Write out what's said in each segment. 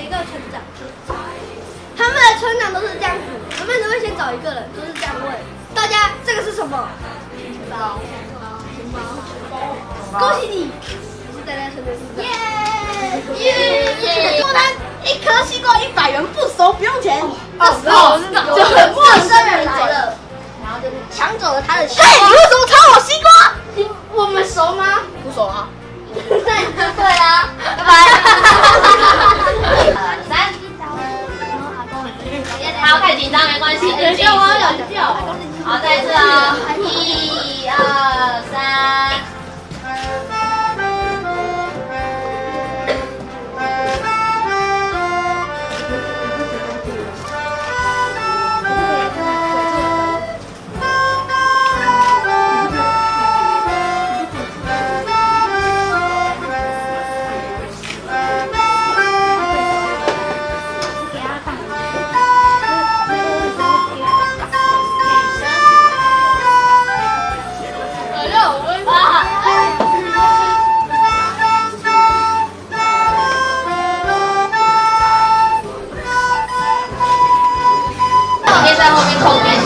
一个村长，他们的村长都是这样子，他们都会先找一个人，都是这样问大家：这个是什么？钱包，钱包，恭喜你，你是大家村的村长。耶耶耶！下一颗西瓜一百元，不熟不用钱。这时就有陌生人来了，然后就抢走了他的西瓜。对，你为什么偷我西瓜？我们熟吗？不熟啊。张没关系，有救，好，再一次啊，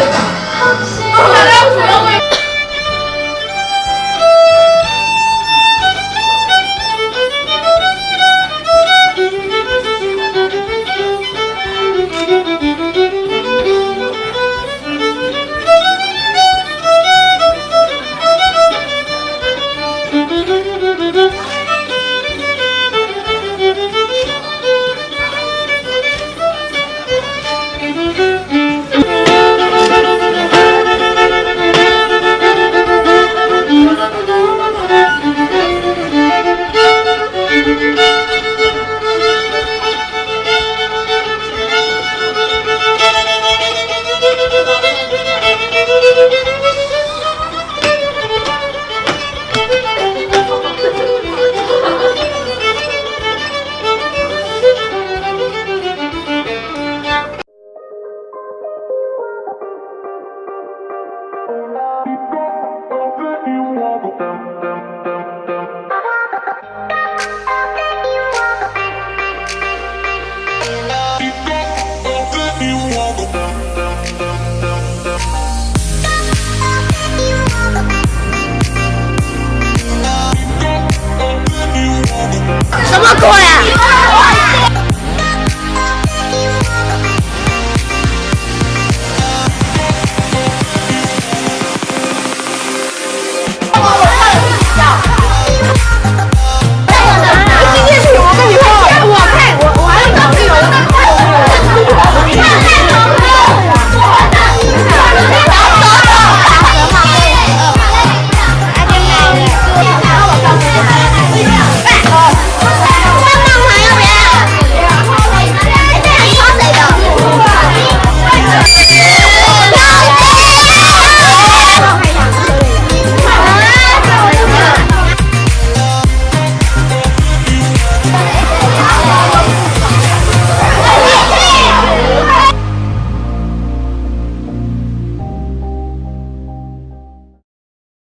아! 什么鬼啊！